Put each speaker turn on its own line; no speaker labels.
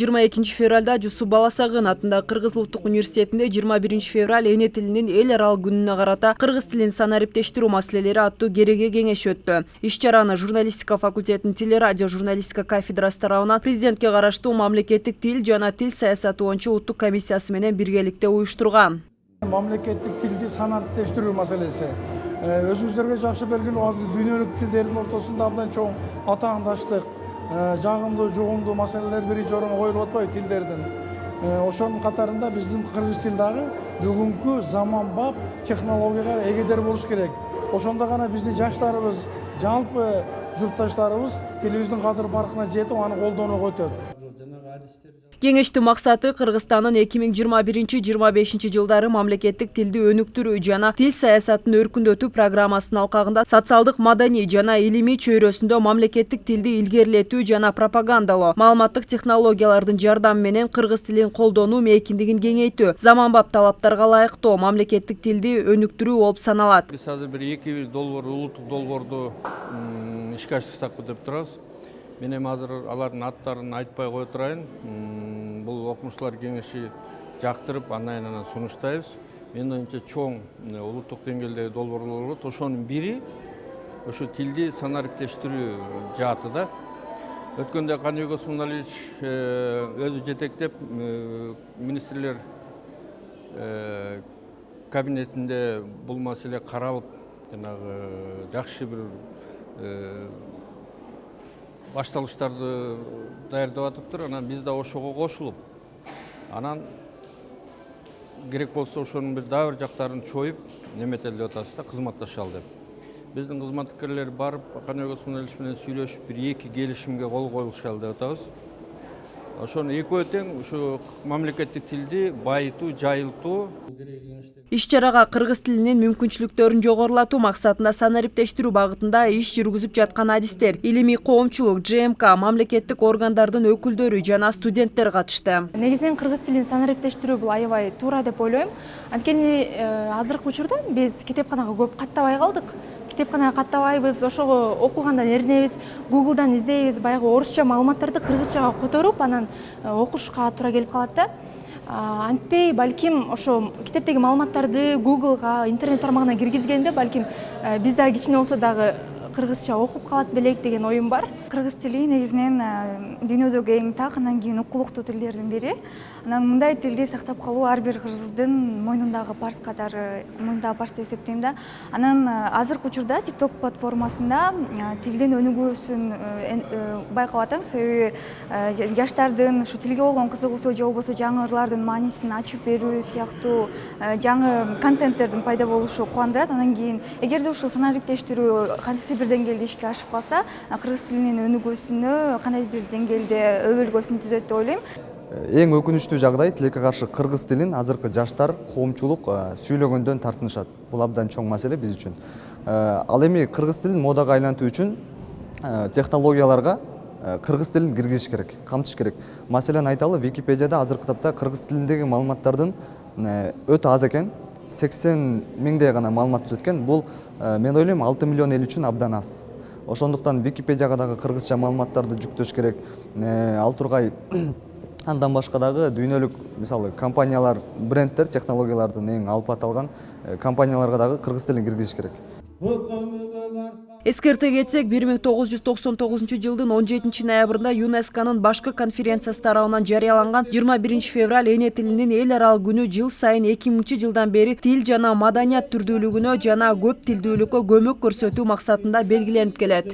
жыйырма экинчи февралда жусуп баласагын атындагы кыргыз улуттук жыйырма биринчи февраль эне тилинин эл аралык күнүнө карата кыргыз тилин санариптештирүү маселелери аттуу кереге кеңеш өттү иш чараны журналистика факультетинин тил радио журналистика кафедрасы тарабынан президентке караштуу мамлекеттик тил жана тил саясаты боюнча улуттук комиссиясы менен биргеликте уюштурган
мамлекеттик тилди санариптештирүү маселеси өзүңүздөргө жакшы белгилүү азыр дүйнөлүк тилдердин ортосунда абдан чоң атаандаштык жагымдуу жугумдуу маселелер биринчи орунга коюлуп атпайбы тилдердин ошонун катарында биздин кыргыз тил дагы бүгүнкү заманбап технологияга эгедер болуш керек. Ошондо гана биздин жаштарыбыз жалпы журтташтарыбыз тилибиздин кадыр баркына жетип аны колдонууга өтөт
кеңештин максаты кыргызстандын эки миң жыйырма биринчи жыйырма бешинчи жылдары мамлекеттик тилди өнүктүрүү жана тил саясатын өркүндөтүү программасынын алкагында социалдык маданий жана илимий чөйрөсүндө мамлекеттик тилди илгерилетүү жана пропагандалоо маалыматтык технологиялардын жардамы менен кыргыз тилин колдонуу мейкиндигин кеңейтүү заманбап талаптарга ылайыктуу мамлекеттик тилди өнүктүрүү болуп саналат
биз азыр бир эки долбоор улуттук долбоорду ишке ашырсакпы деп турабыз мен эми азыр алардын аттарын айтпай кое турайын окумуштуулар кеңеши жактырып андан анан сунуштайбыз. Менин оюмча чоң улуттук деңгээлдеги болот ошонун бири ошо тилди санариптештирүү жааты да. Өткөндө каныбек осмоналиевич өзү жетектеп министрлер кабинетинде бул маселе каралып жанагы жакшы бир башталыштарды даярдап атыптыр анан биз да ошого кошулуп. Анан керек болсо ошонун бир дагы бир жактарын чоюп неметели деп атабыз да кызматташалы деп. Биздин кызматкерлер барып каныбек осмонович менен сүйлөшүп бир эки келишимге кол коюлушалы деп атабыз. Ошону экөө тең ушу мамлекеттик тилди байытуу жайылтуу
иш чарага кыргыз тилинин мүмкүнчүлүктөрүн жогорулатуу максатында санариптештирүү багытында иш жүргүзүп жаткан адистер илимий коомчулук жмк мамлекеттик органдардын өкүлдөрү жана студенттер катышты.
Негизинен кыргыз тилин санариптештирүү бул аябай туура деп ойлойм. Анткени азыркы учурда биз китепканага көп каттабай калдык. Китепканага каттабайбыз ошого окугандан эринебиз гуглдан издейбиз баягы орусча маалыматтарды кыргызчага которуп анан окушка туура келип калат да антпей балким ошо китептеги маалыматтарды гуглга интернет тармагына киргизгенде балким биз дагы кичине болсо дагы кыргызча окуп калат белек деген оюм бар.
Кыргыз тили негизинен дүйнөдөгү эң так анан кийин укулуктуу тилдердин бири. Анан мындай тилди сактап калуу ар бир кыргыздын мойнундагы парз катары мойнундагы парз деп эсептейм да. Анан азыркы учурда тикток платформасында тилдин өнүгүүсүн байкап атам. Себеби жаштардын ушу тилге болгон кызыгуусу же болбосо жаңы ырлардын маанисин ачып берүү сыяктуу жаңы контенттердин пайда болушу кубандырат. Анан кийин эгерде ушул санариптештирүү кандайсыз бир деңгээлде ишке ашып калса кыргыз тилинин өнүгүүсүнө кандайдыр бир деңгээлде өбөлгөсүн түзөт деп ойлойм.
Эң өкүнүчтүү жагдай тилекке каршы кыргыз тилин азыркы жаштар коомчулук сүйлөгөндөн тартынышат. Бул абдан чоң маселе биз үчүн. Ал эми кыргыз тилин модага айлантуу үчүн технологияларга кыргыз тилин киргизиш керек камтыш керек. Маселен айталы википедияда азыркы тапта кыргыз тилиндеги маалыматтардын өтө аз экен. Сексен миңдей гана маалымат түзөт экен бул мен ойлойм алты миллион эл үчүн абдан аз. Ошондуктан википедияга дагы кыргызча маалыматтарды жүктөш керек. Ал тургай андан башка дагы дүйнөлүк мисалы компаниялар брендтер технологиялардын эң алып аталган компанияларга дагы кыргыз тилин киргизиш керек.
Эскерте кетсек бир миң тогуз жүз токсон тогузунчу жылдын он жетинчи ноябрында юнесконун башкы конференциясы тарабынан жарыяланган жыйырма биринчи февраль эне тилинин эл аралык күнү жыл сайын эки миңинчи жылдан бери тил жана маданият түрдүүлүгүнө жана көп тилдүүлүккө көмөк көрсөтүү максатында белгиленип келет.